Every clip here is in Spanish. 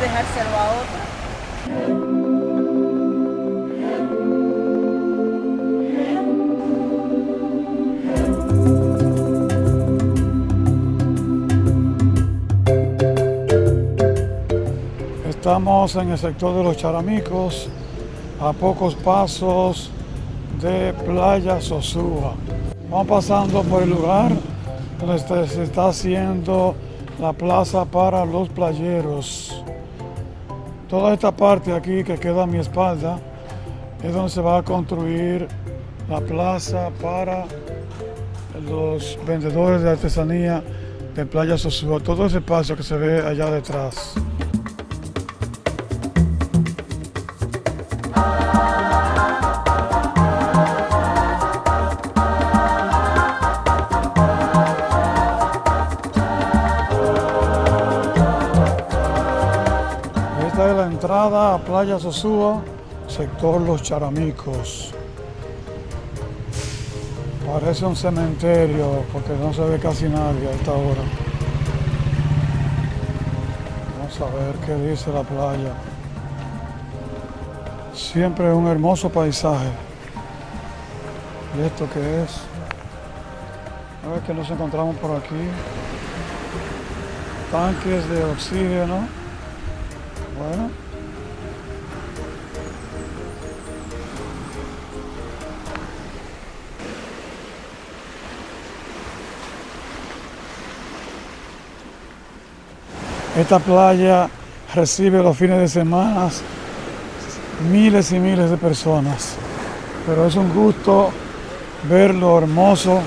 dejárselo a otro. Estamos en el sector de los Charamicos, a pocos pasos de Playa Sosúa. Vamos pasando por el lugar donde se está haciendo la plaza para los playeros. Toda esta parte aquí que queda a mi espalda es donde se va a construir la plaza para los vendedores de artesanía de Playa Sosúa. Todo ese espacio que se ve allá detrás. Entrada a Playa Sosúa, sector Los Charamicos. Parece un cementerio porque no se ve casi nadie a esta hora. Vamos a ver qué dice la playa. Siempre un hermoso paisaje. ¿Y esto qué es? A ver qué nos encontramos por aquí. Tanques de oxígeno. Bueno. Esta playa recibe los fines de semana miles y miles de personas, pero es un gusto ver lo hermoso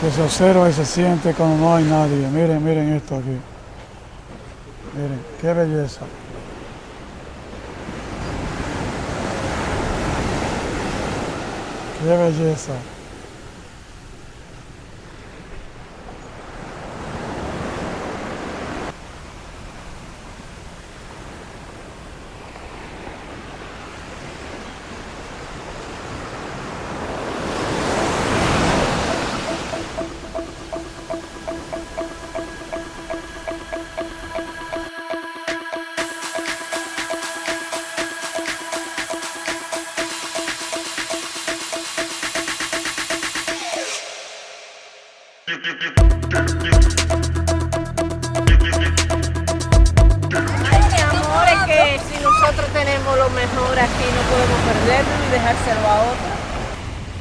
que se observa y se siente cuando no hay nadie. Miren, miren esto aquí. Miren, qué belleza. Qué belleza. Amor, es que si nosotros tenemos lo mejor aquí, no podemos perderlo y dejárselo a otro.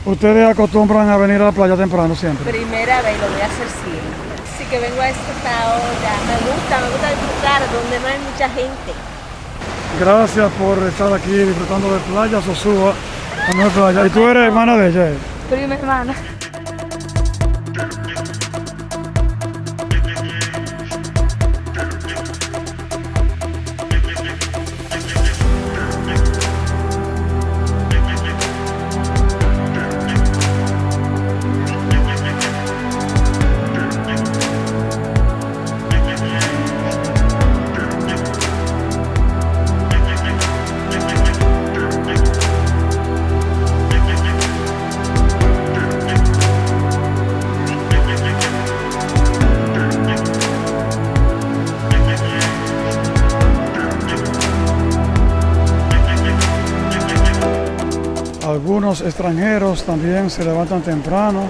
Ustedes acostumbran a venir a la playa temprano siempre. Primera vez, lo voy a hacer siempre. Así que vengo a esta hora. Me gusta, me gusta disfrutar donde no hay mucha gente. Gracias por estar aquí disfrutando de Playa Sosúa. Y tú eres hermana de ella. eh? Prima hermana. Algunos extranjeros también se levantan temprano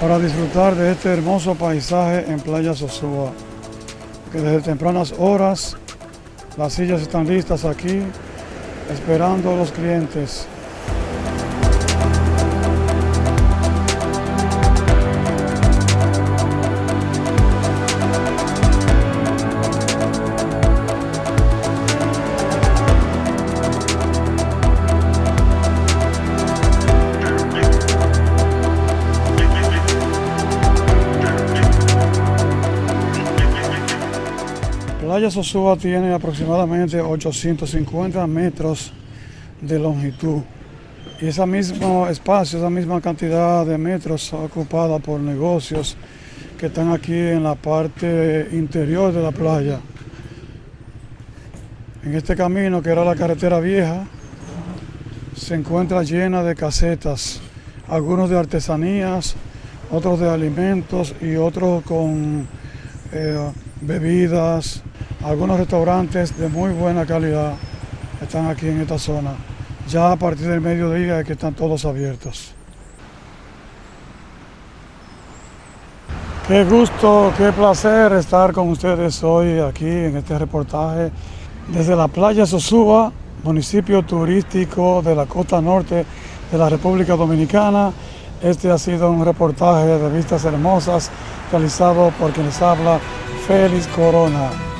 para disfrutar de este hermoso paisaje en Playa Sosúa. Que desde tempranas horas las sillas están listas aquí esperando a los clientes. Playa Sosúa tiene aproximadamente 850 metros de longitud y ese mismo espacio, esa misma cantidad de metros ocupada por negocios que están aquí en la parte interior de la playa. En este camino, que era la carretera vieja, se encuentra llena de casetas, algunos de artesanías, otros de alimentos y otros con eh, bebidas, Algunos restaurantes de muy buena calidad están aquí en esta zona. Ya a partir del mediodía es que están todos abiertos. Qué gusto, qué placer estar con ustedes hoy aquí en este reportaje desde la playa Sosúa, municipio turístico de la costa norte de la República Dominicana. Este ha sido un reportaje de vistas hermosas realizado por quien les habla Félix Corona.